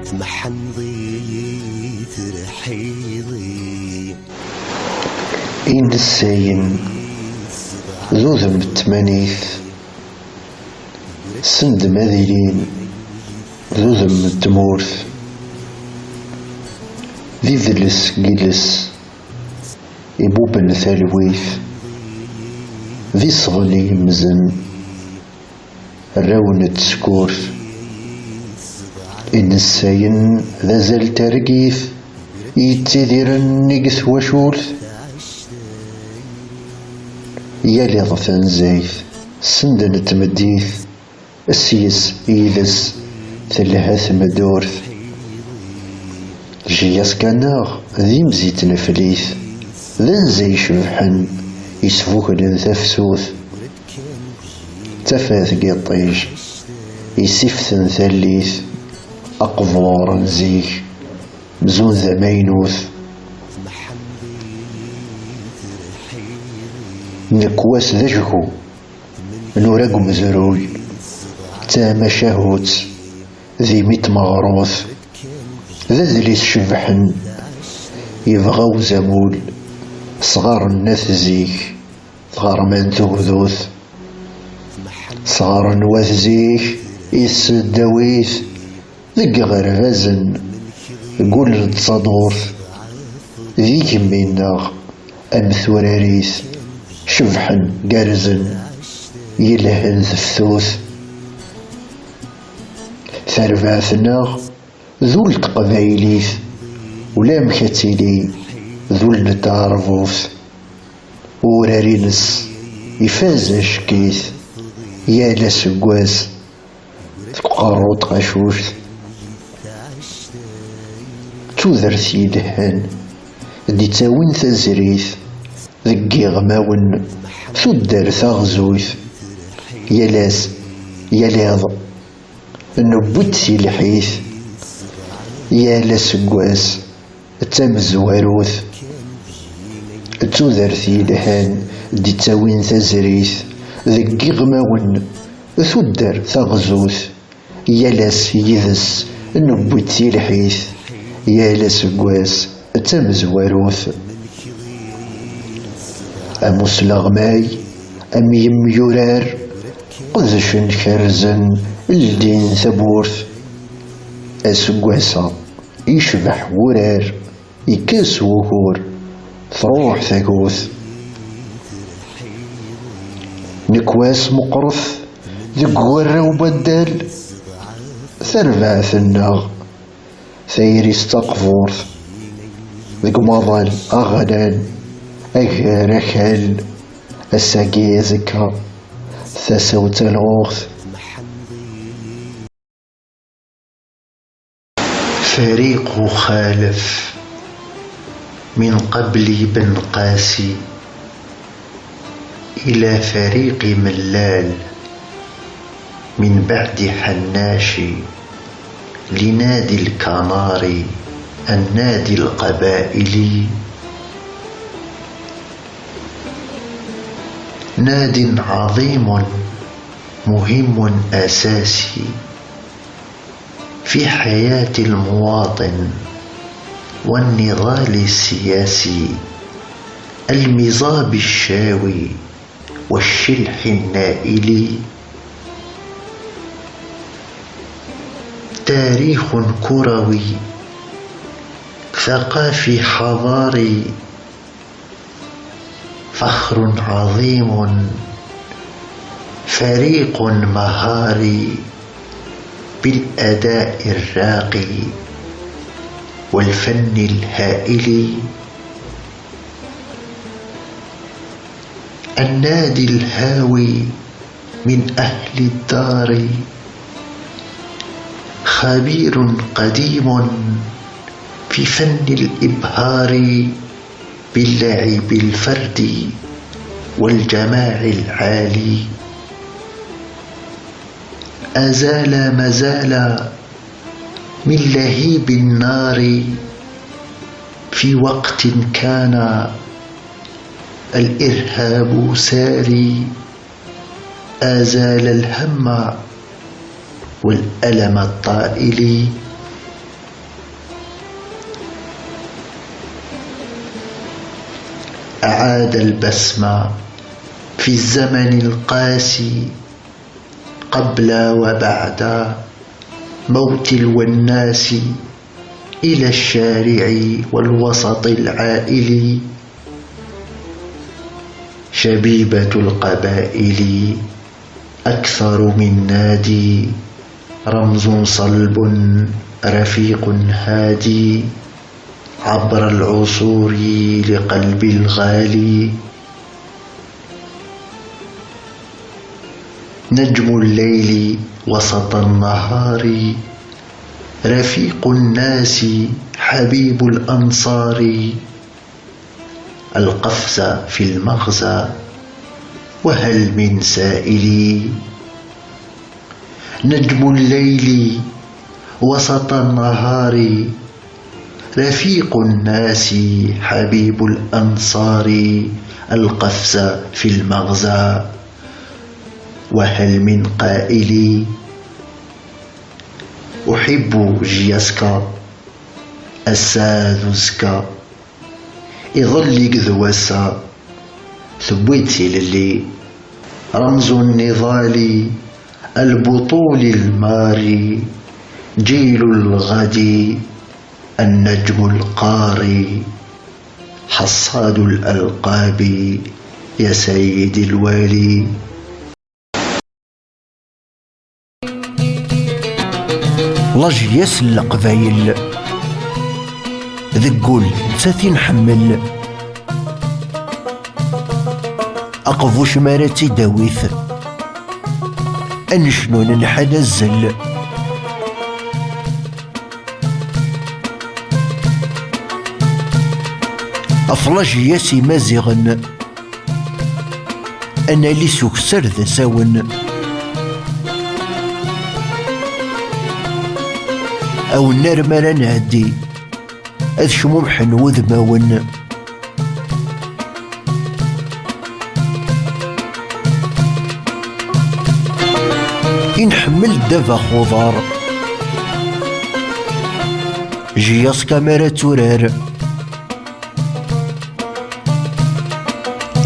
محنضي ترحيضي إن بالتمانيث سند ماذلين ذوذم التمورث ذي ذلس جلس إبوبا ثالويث ذي صغلي مزن الراون تسكورث إن الساين ذا زال ترقيث يتذير النقث وشورث يالي ضفان زايث سندن تمديث. السيس إيذس ثلاث مدورث. جياس كاناغ ذي مزيت نفليث. ذن زي شبحن يسفوك تفسوث. تفاث قطيج يسفثن ثليث. أقفور زيك مزون ذا مينوث نكواس ذجهو نورق مزروي تاما شهوت ذي ميت مغروث ذا شبحن يبغاو زمول صغار الناس زيك صغار من ذوذوث صغار نواث زيك يسداويث ذق غرفازن قول تصادوث ذي كمينا أم ثوراريث شبحن قارزن يلهن ثفثوث ثرباثنا ذو القبايليث ولا مكتلي ذو تودرت يدهن دي تاوين تزريث ذقي غماون تودر تغزوث يلاس يلاض نبوت سي الحيث يا لسقواس تمزواروث تودرت يدهن دي تاوين تزريث ذقي غماون تودر تغزوث يلاس يذس نبوت سي الحيث يا لسقواس تمزواروث أمسلغماي أم يميورار قدش كرزن الدين ثبورث. أسقواسا يشبح ورار يكاس وهور. تروح ثاقوث نكواس مقرث ذق ورا ثيري استقفورث ذق مظل أغلال أغرخل الساقي زكا ثسوت الغوث فريق خالف من قبل بن قاسي إلى فريق ملال من بعد حناشي. لنادي الكمار النادي القبائلي ناد عظيم مهم أساسي في حياة المواطن والنضال السياسي المضاب الشاوي والشلح النائل. تاريخ كروي ثقافي حضاري فخر عظيم فريق مهاري بالأداء الراقي والفن الهائل. النادي الهاوي من أهل الدار. خبير قديم في فن الإبهار باللعب الفردي والجماع العالي. أزال مزال من لهيب النار في وقت كان الإرهاب ساري. أزال الهم والألم الطائل. أعاد البسمة في الزمن القاسي قبل وبعد موت الوناس إلى الشارع والوسط العائلي شبيبة القبائل أكثر من نادي. رمز صلب رفيق هادي عبر العصور لقلب الغالي. نجم الليل وسط النهار رفيق الناس حبيب الأنصار. القفز في المغزى وهل من سائلي؟ نجم الليل وسط النهار رفيق الناس حبيب الأنصار القفز في المغزى وهل من قائل أحب جياسكا؟ الساذوزكا يظل ذواسا ثبيت للي رمز النضال. البطول الماري جيل الغد النجم القاري حصاد الألقاب يا سيدي الوالي لاجياس القبايل ذقول ساتي نحمل أقفوش مراتي داويث أنشنون نحنزل أفلاج ياسي مازغن أنا لي سكسر ذا ساون. أو النار مرا نهدي أذ شمومحن وذماون نحمل دفا خضار جياس كاميرا تورار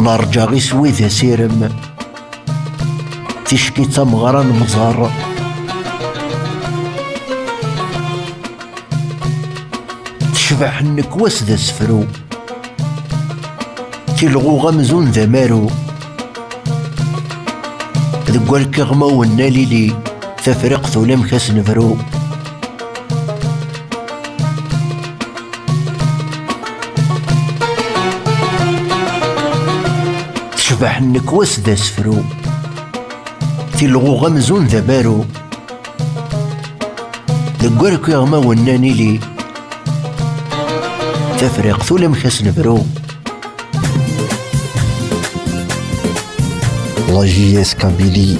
نرجع غي ذا سيرم. تشكي تمغرا مزار. تشبح النكواس ذا سفرو. تلغو غمزون ذا مارو. ذق الكغمة والناليلي تفرق ثولم كاس نفرو تشبح النكواس ذا سفرو تلغو غمزون ذا بارو ذق الكغمة والناليلي تفرق ثولم كاس نفرو La JS Kabylie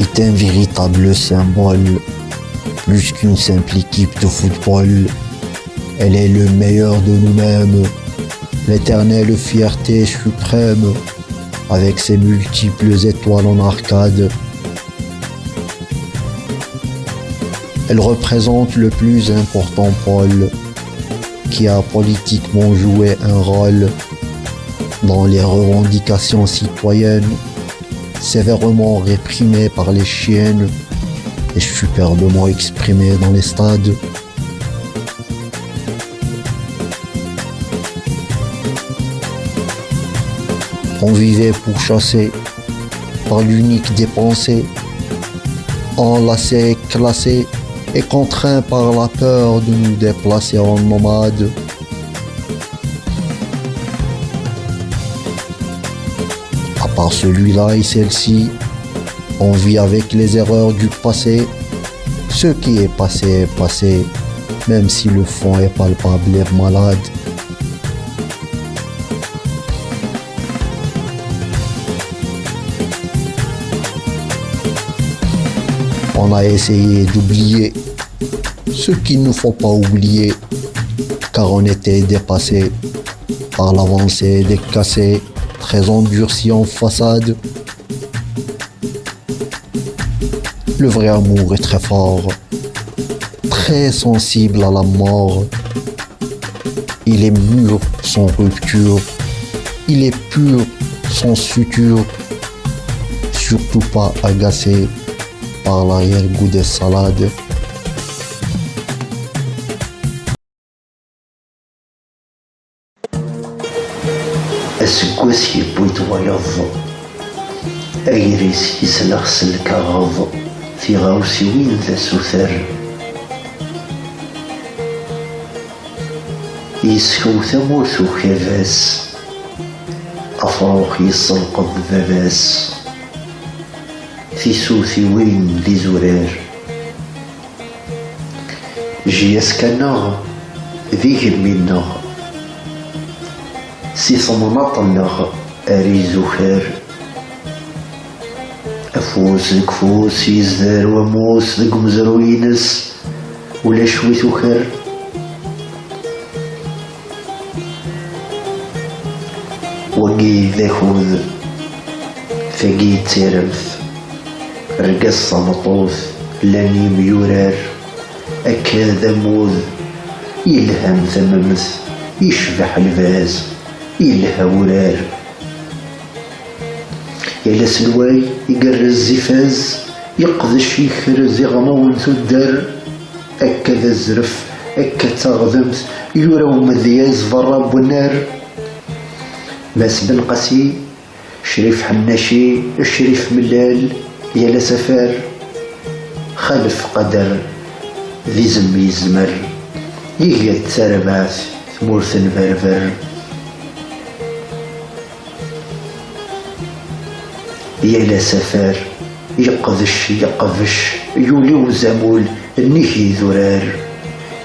est un véritable symbole. Plus qu'une simple équipe de football, elle est le meilleur de nous-mêmes, l'éternelle fierté suprême, avec ses multiples étoiles en arcade. Elle représente le plus important pôle qui a politiquement joué un rôle dans les revendications citoyennes sévèrement réprimé par les chiennes et superbement exprimé dans les stades. On vivait pour chasser par l'unique des pensées, enlacés, classés et contraints par la peur de nous déplacer en nomades. Par celui-là et celle-ci. On vit avec les erreurs du passé. Ce qui est passé est passé, même si le fond est palpable et malade. On a essayé d'oublier ce qu'il ne faut pas oublier, car on était dépassé par l'avancée des cassés très endurci en façade. Le vrai amour est très fort, très sensible à la mort. Il est mûr sans rupture, Il est pur, sans suture, surtout pas agacé par l'arrière-goût des salades. Aseggas yewwi-d wayeḍ agris yesleɣ s lkaɣeḍ tiɣawsiwin d asuter yeskew tamurt ukabas afṛux yesselqeḍ baba-s tisutiwin d izurar jyaska-nneɣ d igelmi-nneɣ سي صممة طلق أريزو خير أفوس الكفوس يزدر وموس دقم زروينس ولا شوي خير وقي ذاخوذ فقي تيرمث رقص مطوث لاني ميورر اكاذا موذ. يلهم ثممث. يشبح الفاز. إلا هورال يلا سلواي يقر الزفاز يقذش يخرز يغمون ثدر أكذا الزرف أكا تغذمت يورو مذياز فراب ونار ماس بن قسي شريف حناشي شريف ملال يلا سفار. خلف قدر ذي زمي زمر. يهيا تربات مورث فرفر يا لا سفر يقذش يقفش يولي وزامول نيكي ذرار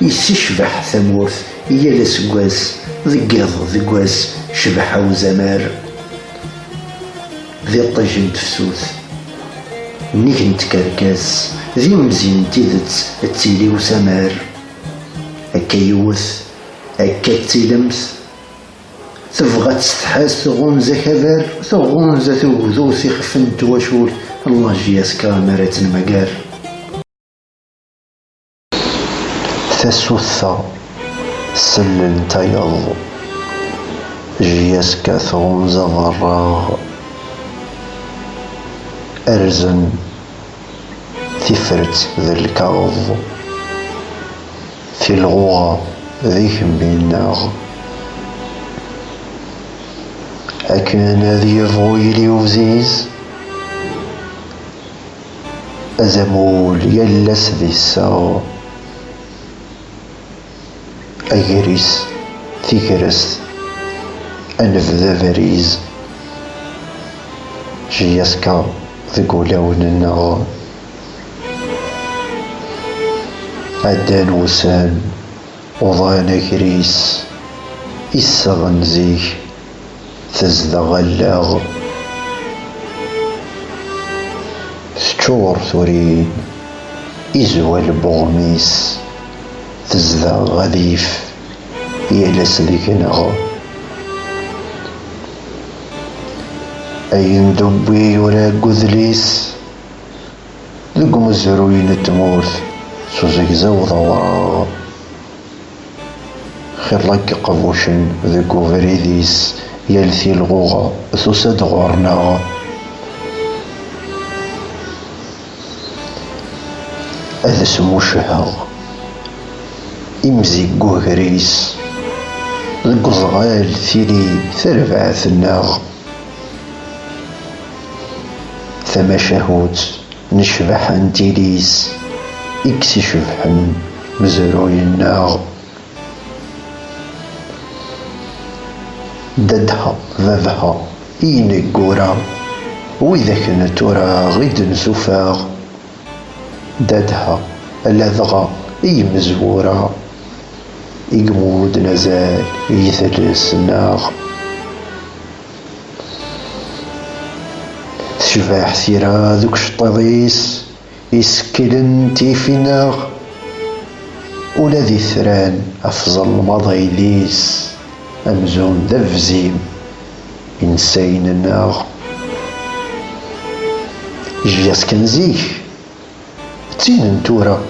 يسشبح ثمورث يا لا سقواس ذقاض ذقواس شبحة وزمار. ذي طجم تفسوث نيك نتكركاس ذي مزين تيدت تيلي وسمار. هكا يوث هكا تيلمث تبغى تستحس تغمز كبر تغمز تبذو سيخفن تواشول الله جياس كاميرا المقار. تسوثا سلن تيض جياس كثوم زغرا أرزن. تفرت ذي الكاظ في الغوغا ذيهم بيناغ. Akken ad yebɣu yili wziz azamul yal ass di ssaɣ agris tigrest anebdu abariz jyaska deg ulawen-nneɣ ɛeddan wussan uḍan agris issaɣen zik تزدغ اللغ ستور ثوري إزوى البغميس تزدغ غذيف يلس ذيك نغ أين دبي ولا قذليس؟ ذق مزروين تمورث سوزك زوضة ورا خير لك قبوشن ذق فريديس. يلثي الغوغا سوسد غورنا. هذا سمو شهاغ إمزي قوهريس القزغال ثيري ثربع ثناغ ثم شهوت نشبح أنتيليس. اكسي شبحن مزروي الناغ. ددها ذذها إين الجورا وإذا كنا ترى غيد سفاغ ددها لذغا إي مزورا إجمود نزال يثل السناغ شفاح ثيرا ذوك شطريس يسكلن تيفيناغ. ولا ذي ثران أفضل مضيليس. ليس أمزون دفزيم إنسين ناغ جياس كنزيك تين انتورا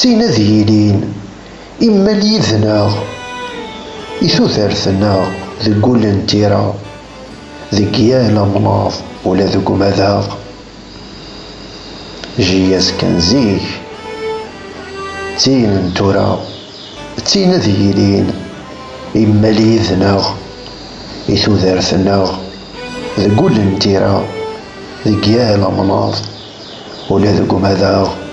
تين ذيلين إما ليذنا إثوثر ثنا ذقول انتيرا ذقيال أمناض ولا ذقو مذاق. جياس كنزيك تين انتورا تين ذيلين ليذناغ إثو ذارثناغ ذقول انتيرا ذق يا لمناض ولا ذق مذاق